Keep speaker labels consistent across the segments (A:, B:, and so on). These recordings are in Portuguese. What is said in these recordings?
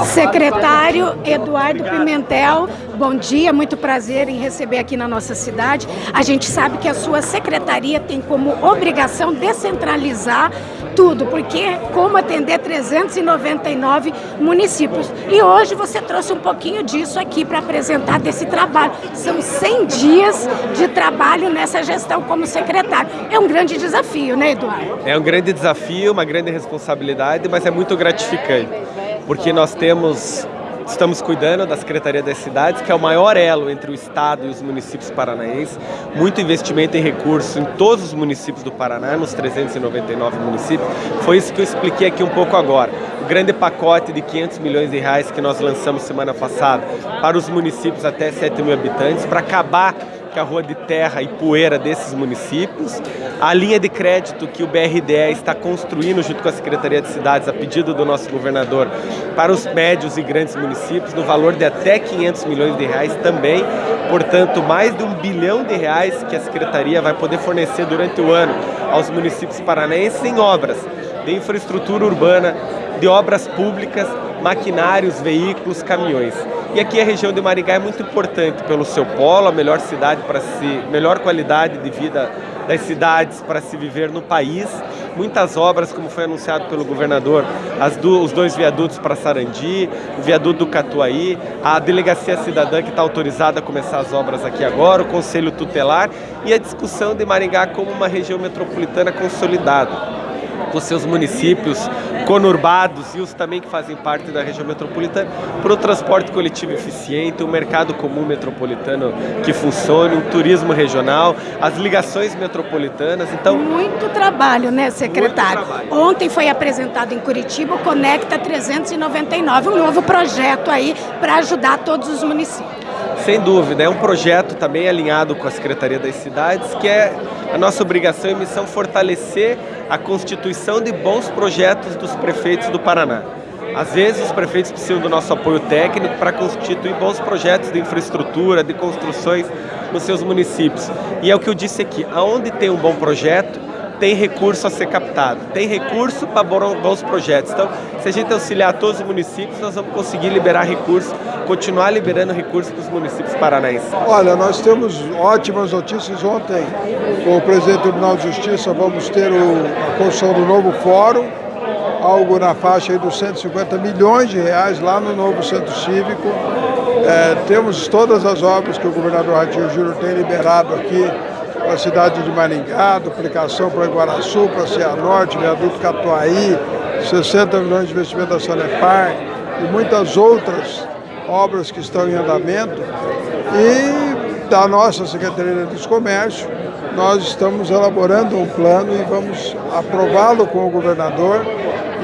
A: Secretário Eduardo Pimentel, bom dia, muito prazer em receber aqui na nossa cidade. A gente sabe que a sua secretaria tem como obrigação descentralizar tudo, porque como atender 399 municípios. E hoje você trouxe um pouquinho disso aqui para apresentar desse trabalho. São 100 dias de trabalho nessa gestão como secretário. É um grande desafio, né, Eduardo?
B: É um grande desafio, uma grande responsabilidade, mas é muito gratificante porque nós temos, estamos cuidando da Secretaria das Cidades, que é o maior elo entre o Estado e os municípios paranaenses, muito investimento em recursos em todos os municípios do Paraná, nos 399 municípios, foi isso que eu expliquei aqui um pouco agora. O grande pacote de 500 milhões de reais que nós lançamos semana passada para os municípios até 7 mil habitantes, para acabar que é a rua de terra e poeira desses municípios, a linha de crédito que o BRDE está construindo junto com a Secretaria de Cidades, a pedido do nosso governador, para os médios e grandes municípios, no valor de até 500 milhões de reais também, portanto, mais de um bilhão de reais que a Secretaria vai poder fornecer durante o ano aos municípios paranaenses em obras de infraestrutura urbana, de obras públicas, maquinários, veículos, caminhões. E aqui a região de Maringá é muito importante pelo seu polo, a melhor cidade para se, melhor qualidade de vida das cidades para se viver no país. Muitas obras, como foi anunciado pelo governador, do, os dois viadutos para Sarandi, o viaduto do Catuaí, a delegacia cidadã que está autorizada a começar as obras aqui agora, o conselho tutelar e a discussão de Maringá como uma região metropolitana consolidada com seus municípios conurbados e os também que fazem parte da região metropolitana, para o transporte coletivo eficiente, um mercado comum metropolitano que funcione, um turismo regional, as ligações metropolitanas.
A: Então, muito trabalho, né, secretário? Trabalho. Ontem foi apresentado em Curitiba o Conecta 399, um novo projeto aí para ajudar todos os municípios.
B: Sem dúvida, é um projeto também alinhado com a Secretaria das Cidades, que é a nossa obrigação e missão fortalecer a constituição de bons projetos dos prefeitos do Paraná. Às vezes os prefeitos precisam do nosso apoio técnico para constituir bons projetos de infraestrutura, de construções nos seus municípios. E é o que eu disse aqui, aonde tem um bom projeto, tem recurso a ser captado, tem recurso para bons projetos. Então, se a gente auxiliar todos os municípios, nós vamos conseguir liberar recursos, continuar liberando recursos para os municípios paranaenses.
C: Olha, nós temos ótimas notícias. Ontem, com o presidente do Tribunal de Justiça, vamos ter o, a construção do novo fórum, algo na faixa dos 150 milhões de reais lá no novo centro cívico. É, temos todas as obras que o governador Ratinho Júnior tem liberado aqui para a cidade de Maringá, duplicação para Iguaraçu, para Cianorte, viaduto Catuaí, 60 milhões de investimento da Sanepar e muitas outras obras que estão em andamento. E da nossa Secretaria de Comércio, nós estamos elaborando um plano e vamos aprová-lo com o governador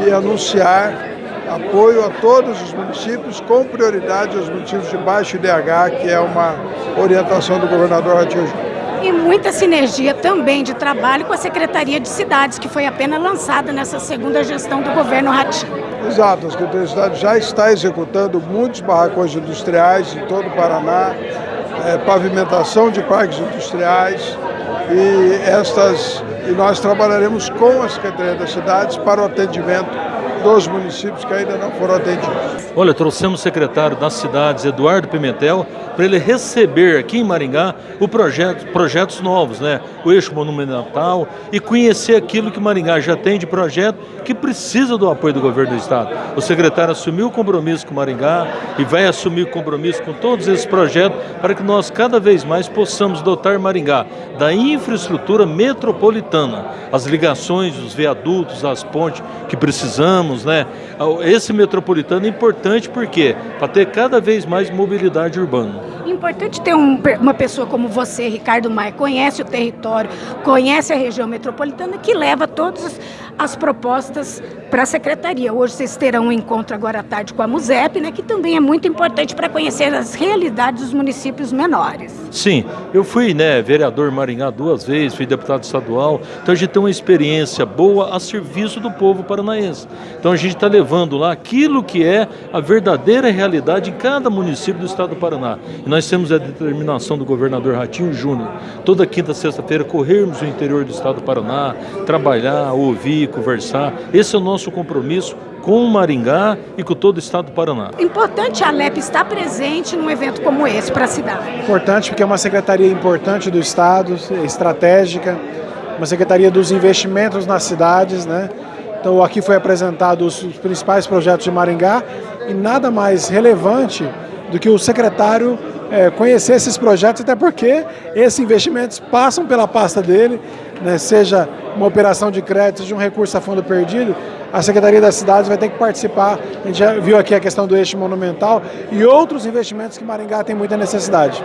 C: e anunciar apoio a todos os municípios, com prioridade aos municípios de baixo IDH, que é uma orientação do governador Ratinho Júnior
A: e muita sinergia também de trabalho com a Secretaria de Cidades, que foi apenas lançada nessa segunda gestão do governo Ratinho.
C: Exato, a Secretaria de Cidades já está executando muitos barracões industriais em todo o Paraná, é, pavimentação de parques industriais e estas e nós trabalharemos com a Secretaria das Cidades para o atendimento dos municípios que ainda não foram atendidos.
D: Olha, trouxemos o secretário das cidades, Eduardo Pimentel, para ele receber aqui em Maringá o projeto, projetos novos, né? O eixo monumental e conhecer aquilo que Maringá já tem de projeto que precisa do apoio do governo do estado. O secretário assumiu o compromisso com Maringá e vai assumir o compromisso com todos esses projetos para que nós cada vez mais possamos dotar Maringá da infraestrutura metropolitana, as ligações, os viadutos, as pontes que precisamos, né? Esse metropolitano é importante porque para ter cada vez mais mobilidade urbana.
A: Importante ter um, uma pessoa como você, Ricardo Maia, conhece o território, conhece a região metropolitana, que leva todas as propostas para a secretaria. Hoje vocês terão um encontro agora à tarde com a MUSEP, né, que também é muito importante para conhecer as realidades dos municípios menores.
D: Sim, eu fui né, vereador Maringá duas vezes, fui deputado estadual, então a gente tem uma experiência boa a serviço do povo paranaense. Então a gente está levando lá aquilo que é a verdadeira realidade em cada município do estado do Paraná. E nós temos a determinação do governador Ratinho Júnior, toda quinta, sexta-feira, corrermos o interior do estado do Paraná, trabalhar, ouvir, conversar. Esse é o nosso nosso compromisso com Maringá e com todo o estado do Paraná.
A: Importante a Alep estar presente num evento como esse para a cidade.
E: Importante porque é uma secretaria importante do estado, estratégica, uma secretaria dos investimentos nas cidades, né? Então aqui foi apresentado os principais projetos de Maringá e nada mais relevante do que o secretário é, conhecer esses projetos, até porque esses investimentos passam pela pasta dele, né, seja uma operação de crédito, seja um recurso a fundo perdido, a Secretaria das Cidades vai ter que participar. A gente já viu aqui a questão do eixo monumental e outros investimentos que Maringá tem muita necessidade.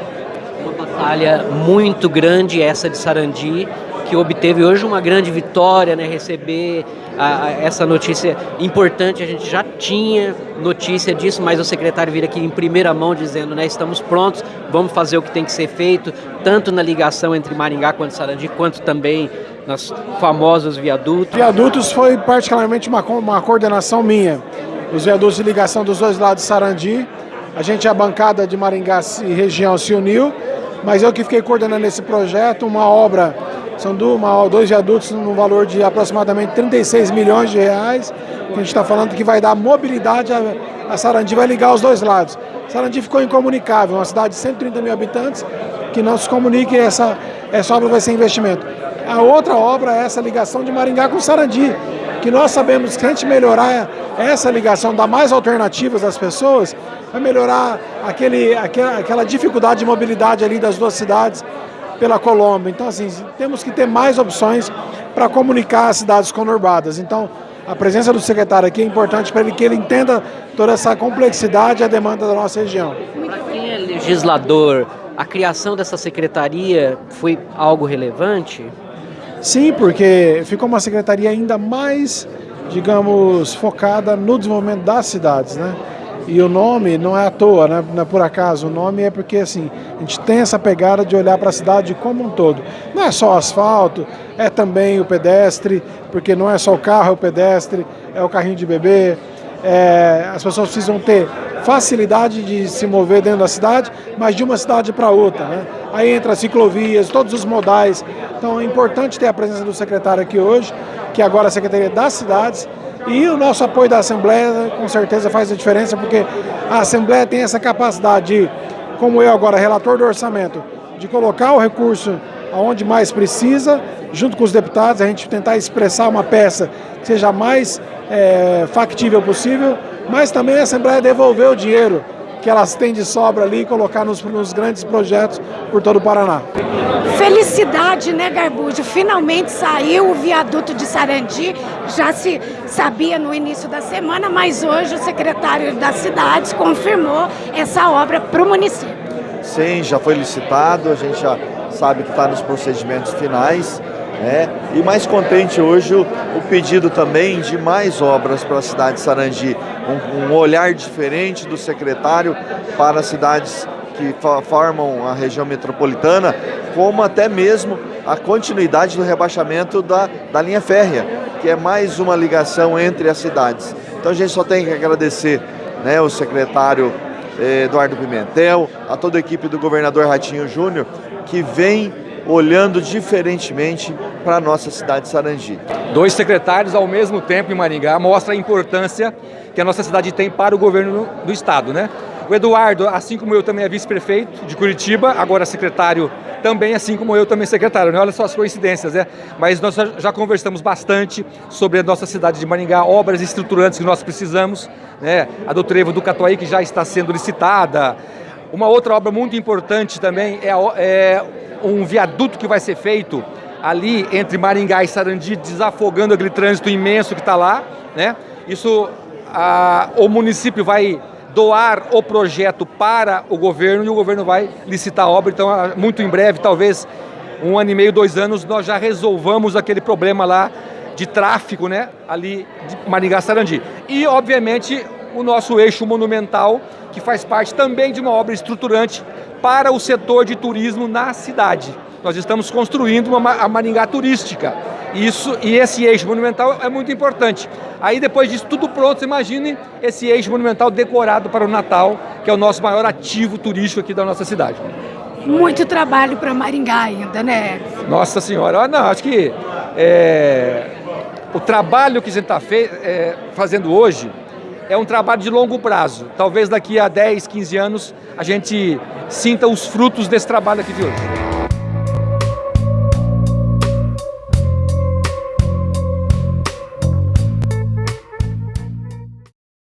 F: Uma batalha muito grande essa de Sarandi, que obteve hoje uma grande vitória, né, receber a, a, essa notícia importante. A gente já tinha notícia disso, mas o secretário vir aqui em primeira mão dizendo, né, estamos prontos, vamos fazer o que tem que ser feito, tanto na ligação entre Maringá quanto Sarandi, quanto também nos famosos viadutos.
E: Viadutos foi particularmente uma, uma coordenação minha. Os viadutos de ligação dos dois lados de Sarandi, a gente, a bancada de Maringá e região se uniu, mas eu que fiquei coordenando esse projeto, uma obra são dois viadutos no valor de aproximadamente 36 milhões de reais, a gente está falando que vai dar mobilidade, a, Sarandi vai ligar os dois lados. Sarandi ficou incomunicável, uma cidade de 130 mil habitantes, que não se comunique, essa, essa obra vai ser investimento. A outra obra é essa ligação de Maringá com Sarandi, que nós sabemos que a gente melhorar essa ligação, dar mais alternativas às pessoas, vai melhorar aquele, aquela, aquela dificuldade de mobilidade ali das duas cidades, pela Colômbia. Então, assim, temos que ter mais opções para comunicar as cidades conurbadas. Então, a presença do secretário aqui é importante para ele que ele entenda toda essa complexidade e a demanda da nossa região.
F: Para quem é legislador, a criação dessa secretaria foi algo relevante?
E: Sim, porque ficou uma secretaria ainda mais, digamos, focada no desenvolvimento das cidades, né? E o nome não é à toa, né? não é por acaso. O nome é porque assim, a gente tem essa pegada de olhar para a cidade como um todo. Não é só asfalto, é também o pedestre, porque não é só o carro, é o pedestre, é o carrinho de bebê. É, as pessoas precisam ter facilidade de se mover dentro da cidade, mas de uma cidade para outra. Né? Aí entra ciclovias, todos os modais. Então é importante ter a presença do secretário aqui hoje, que agora é a Secretaria das Cidades, e o nosso apoio da Assembleia com certeza faz a diferença, porque a Assembleia tem essa capacidade de, como eu agora, relator do orçamento, de colocar o recurso aonde mais precisa, junto com os deputados, a gente tentar expressar uma peça que seja mais é, factível possível, mas também a Assembleia devolver o dinheiro que elas têm de sobra ali e colocar nos, nos grandes projetos por todo o Paraná.
A: Felicidade, né, Garbujo? Finalmente saiu o viaduto de Sarandi, já se sabia no início da semana, mas hoje o secretário das cidades confirmou essa obra para o município.
G: Sim, já foi licitado, a gente já sabe que está nos procedimentos finais. Né? E mais contente hoje o, o, pedido também de mais obras para a cidade de Sarandi, um, um olhar diferente do secretário para as cidades que formam a região metropolitana, como até mesmo a continuidade do rebaixamento da, da linha férrea, que é mais uma ligação entre as cidades. Então a gente só tem que agradecer né, o secretário eh, Eduardo Pimentel, a toda a equipe do governador Ratinho Júnior, que vem olhando diferentemente para a nossa cidade de Sarangi.
H: Dois secretários ao mesmo tempo em Maringá mostra a importância que a nossa cidade tem para o governo do estado, né? O Eduardo, assim como eu, também é vice-prefeito de Curitiba, agora secretário também, assim como eu, também secretário. Né? Olha só as coincidências, né? Mas nós já conversamos bastante sobre a nossa cidade de Maringá, obras estruturantes que nós precisamos, né? A do Trevo do Catuaí, que já está sendo licitada. Uma outra obra muito importante também é, é um viaduto que vai ser feito ali entre Maringá e Sarandi, desafogando aquele trânsito imenso que está lá, né? Isso, a, o município vai doar o projeto para o governo e o governo vai licitar a obra, então muito em breve, talvez um ano e meio, dois anos, nós já resolvamos aquele problema lá de tráfego, né, ali de Maringá-Sarandi. E, obviamente, o nosso eixo monumental, que faz parte também de uma obra estruturante para o setor de turismo na cidade. Nós estamos construindo uma, a Maringá turística. Isso, e esse eixo monumental é muito importante. Aí depois disso tudo pronto, imagine esse eixo monumental decorado para o Natal, que é o nosso maior ativo turístico aqui da nossa cidade.
A: Muito trabalho para Maringá ainda, né?
H: Nossa Senhora, não, acho que é, o trabalho que a gente está é, fazendo hoje é um trabalho de longo prazo. Talvez daqui a 10, 15 anos a gente sinta os frutos desse trabalho aqui de hoje.